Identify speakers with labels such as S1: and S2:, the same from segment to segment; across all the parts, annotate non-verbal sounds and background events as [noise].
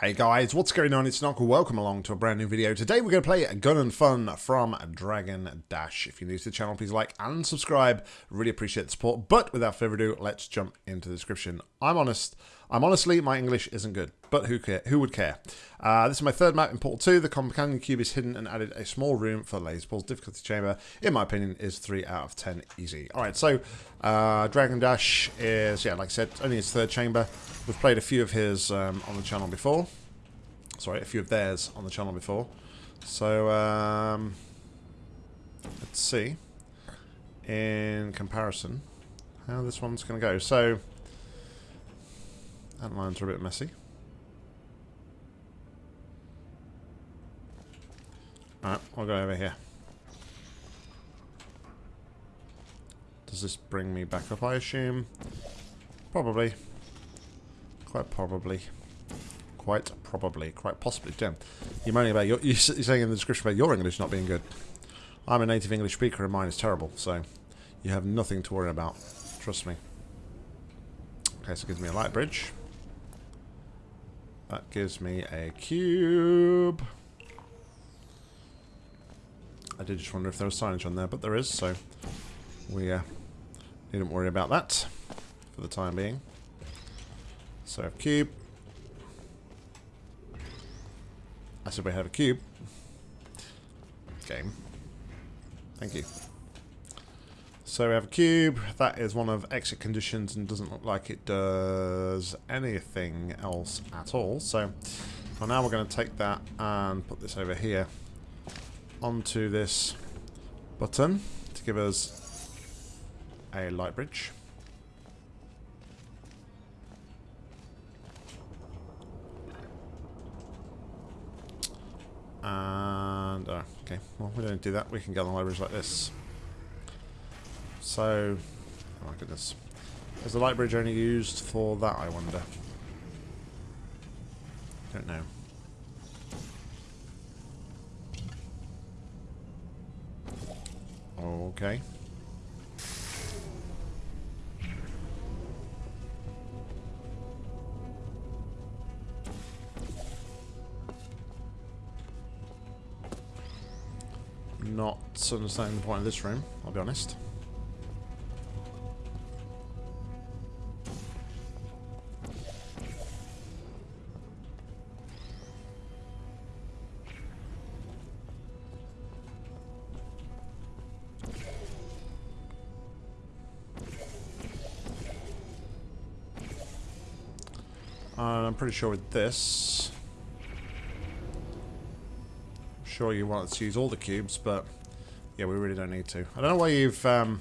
S1: Hey guys, what's going on? It's Knuckle. Welcome along to a brand new video. Today we're going to play Gun and Fun from Dragon Dash. If you're new to the channel, please like and subscribe. Really appreciate the support. But without further ado, let's jump into the description. I'm honest. I'm honestly, my English isn't good, but who care? Who would care? Uh, this is my third map in Portal 2. The companion cube is hidden and added a small room for laser balls. Difficulty chamber, in my opinion, is 3 out of 10 easy. Alright, so uh, Dragon Dash is, yeah, like I said, only his third chamber. We've played a few of his um, on the channel before. Sorry, a few of theirs on the channel before. So, um, let's see, in comparison, how this one's going to go. So, that lines are a bit messy. Alright, I'll go over here. Does this bring me back up, I assume? Probably. Quite probably. Quite probably. Quite possibly. Damn. You're moaning about your... [laughs] You're saying in the description about your English not being good. I'm a native English speaker and mine is terrible, so you have nothing to worry about. Trust me. Okay, so it gives me a light bridge. That gives me a cube. I did just wonder if there was signage on there, but there is, so we uh, needn't worry about that for the time being. So I have cube. I said we have a cube. Game. Thank you. So we have a cube. That is one of exit conditions and doesn't look like it does anything else at all. So well, now we're going to take that and put this over here onto this button to give us a light bridge. And, oh, okay, well, we don't do that. We can get on the light bridge like this. So, oh my goodness. Is the light bridge only used for that, I wonder? Don't know. Okay. Not understanding the point of this room, I'll be honest. I'm pretty sure with this... I'm sure you want to use all the cubes, but... Yeah, we really don't need to. I don't know why you've... Um,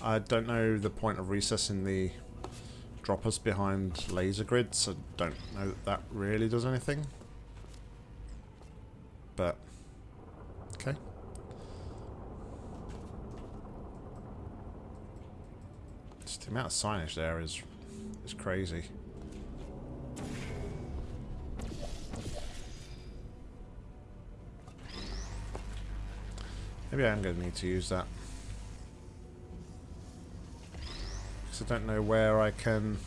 S1: I don't know the point of recessing the droppers behind laser grids. I don't know that that really does anything. But... Okay. Just the amount of signage there is is crazy. Maybe I am going to need to use that. Because I don't know where I can...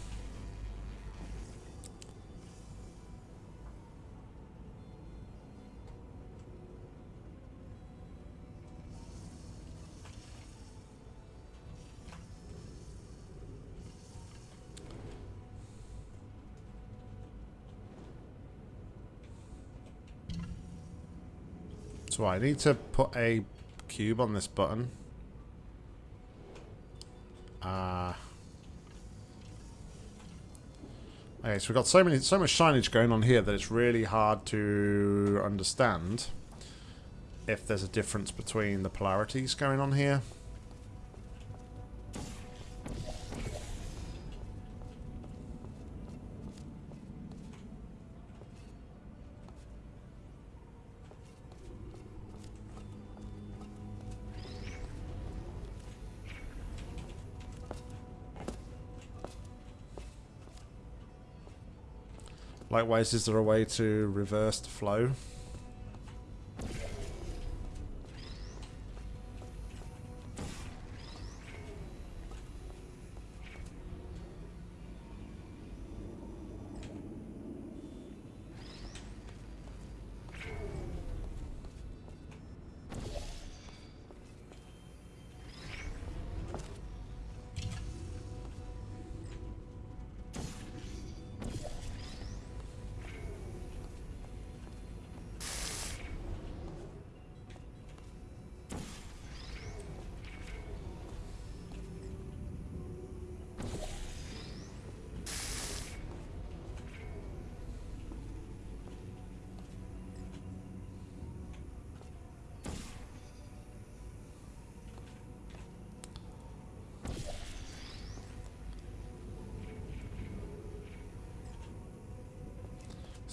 S1: So I need to put a cube on this button. Uh, okay, so we've got so many, so much signage going on here that it's really hard to understand if there's a difference between the polarities going on here. Likewise, is there a way to reverse the flow?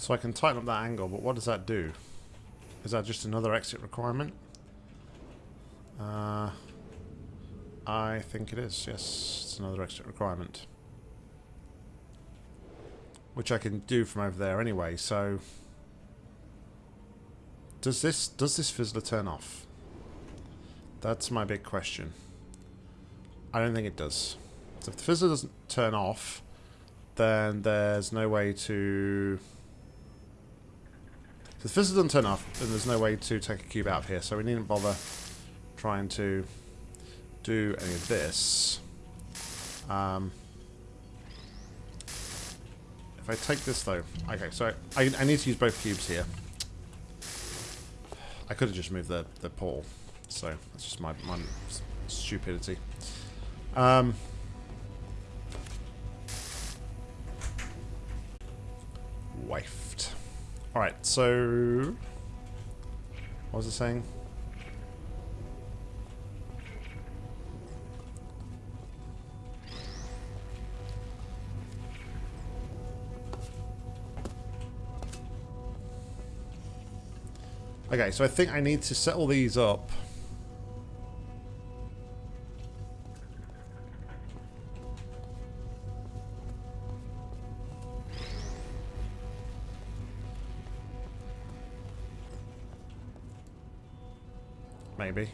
S1: So I can tighten up that angle, but what does that do? Is that just another exit requirement? Uh, I think it is, yes. It's another exit requirement. Which I can do from over there anyway, so... Does this, does this fizzler turn off? That's my big question. I don't think it does. So if the fizzler doesn't turn off, then there's no way to... The fizzler doesn't turn off, then there's no way to take a cube out of here, so we needn't bother trying to do any of this. Um, if I take this though, okay, so I, I need to use both cubes here. I could have just moved the, the portal, so that's just my, my stupidity. Um, wafed. Alright, so... What was it saying? Okay, so I think I need to set all these up. Maybe.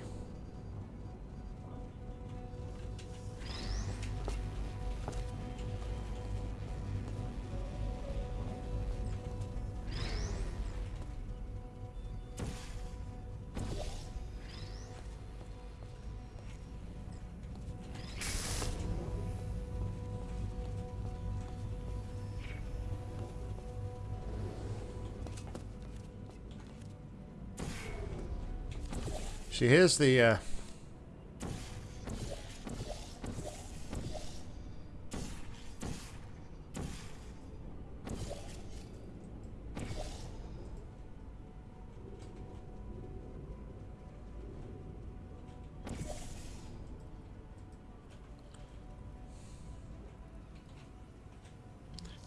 S1: See, here's the... Uh,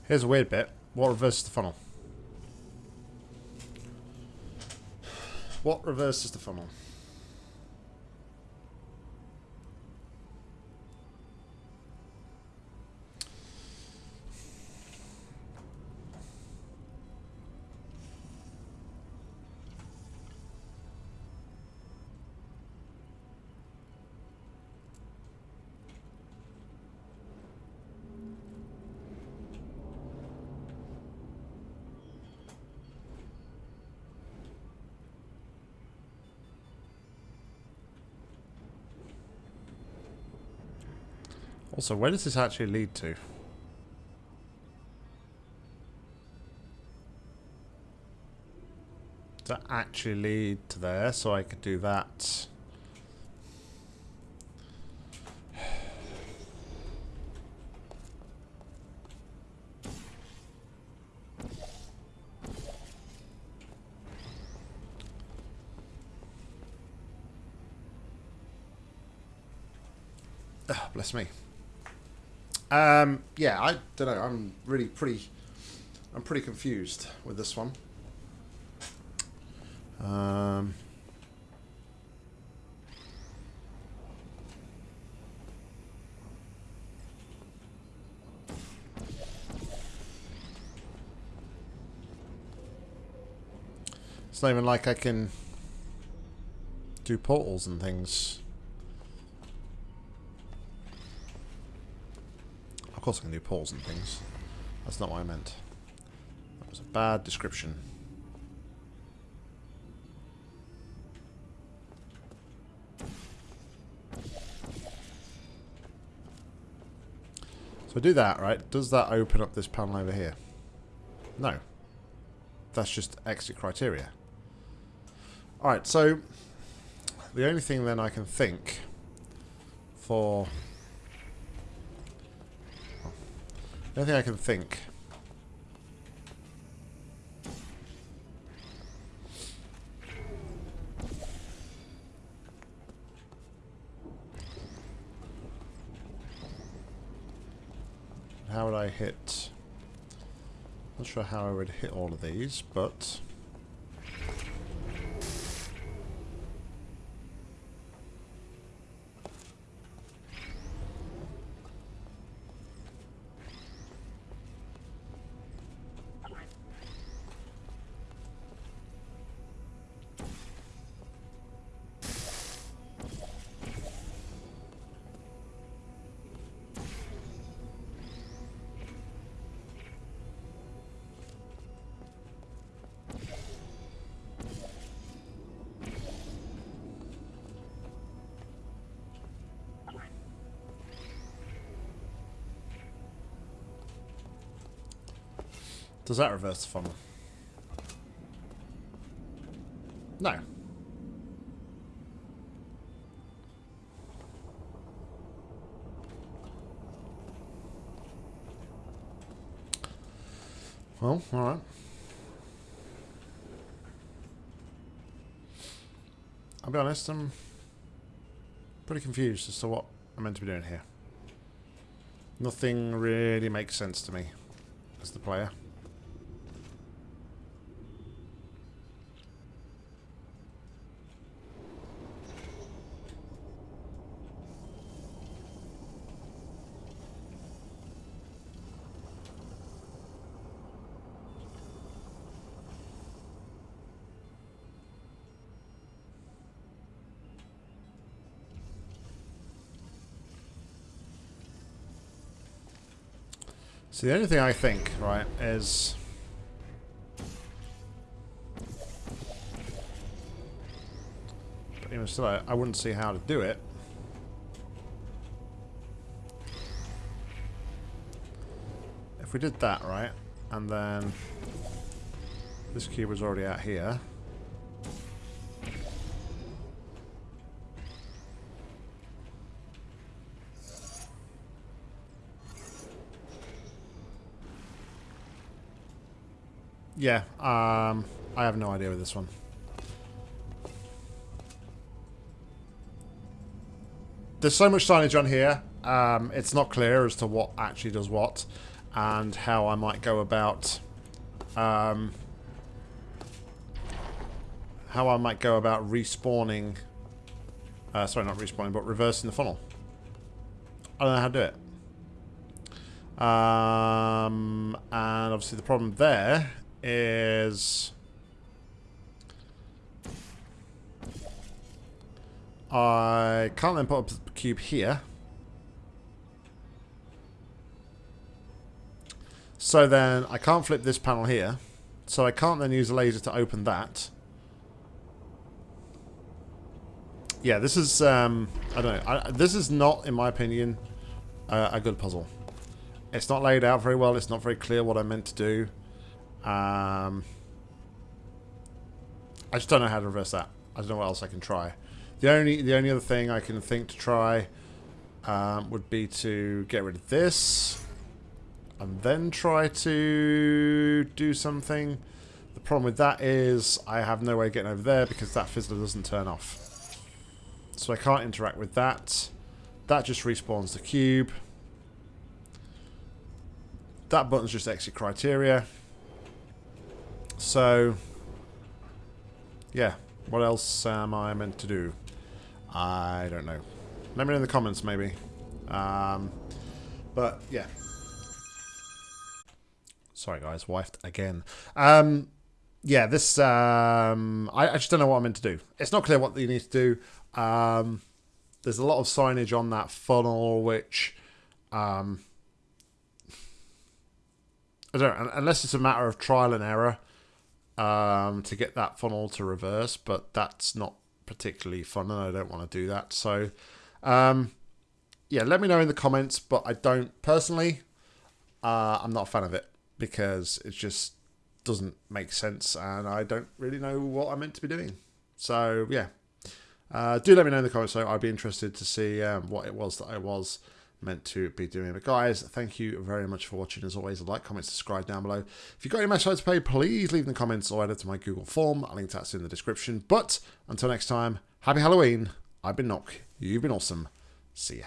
S1: Here's a weird bit. What reverses the funnel? What reverses the funnel? Also, where does this actually lead to? To actually lead to there? So I could do that. Ah, bless me. Um, yeah, I don't know. I'm really pretty. I'm pretty confused with this one. Um, it's not even like I can do portals and things. Course I can do poles and things. That's not what I meant. That was a bad description. So do that, right? Does that open up this panel over here? No. That's just exit criteria. Alright, so the only thing then I can think for The only thing I can think. How would I hit? Not sure how I would hit all of these, but... Does that reverse the funnel? No. Well, alright. I'll be honest, I'm pretty confused as to what I'm meant to be doing here. Nothing really makes sense to me as the player. So the only thing I think, right, is... But even still, I, I wouldn't see how to do it. If we did that, right, and then this cube was already out here. Yeah, um, I have no idea with this one. There's so much signage on here, um, it's not clear as to what actually does what, and how I might go about, um, how I might go about respawning, uh, sorry, not respawning, but reversing the funnel. I don't know how to do it. Um, and obviously the problem there is I can't then put up the cube here. So then I can't flip this panel here. So I can't then use a laser to open that. Yeah, this is, um, I don't know. I, this is not, in my opinion, uh, a good puzzle. It's not laid out very well. It's not very clear what I meant to do. Um, I just don't know how to reverse that. I don't know what else I can try. The only the only other thing I can think to try um, would be to get rid of this and then try to do something. The problem with that is I have no way of getting over there because that fizzler doesn't turn off. So I can't interact with that. That just respawns the cube. That button's just exit criteria. So, yeah. What else am I meant to do? I don't know. Let me know in the comments, maybe. Um, but, yeah. Sorry, guys. Wifed again. Um, yeah, this... Um, I, I just don't know what I'm meant to do. It's not clear what you need to do. Um, there's a lot of signage on that funnel, which... Um, I don't unless it's a matter of trial and error um, to get that funnel to reverse, but that's not particularly fun and I don't want to do that. So, um, yeah, let me know in the comments, but I don't, personally, uh, I'm not a fan of it because it just doesn't make sense and I don't really know what I'm meant to be doing. So, yeah. Uh, do let me know in the comments, So I'd be interested to see um, what it was that I was meant to be doing. But guys, thank you very much for watching. As always, like, comment, subscribe down below. If you've got any match to pay, please leave in the comments or add it to my Google form. I'll link that in the description. But until next time, happy Halloween. I've been Nock. You've been awesome. See ya.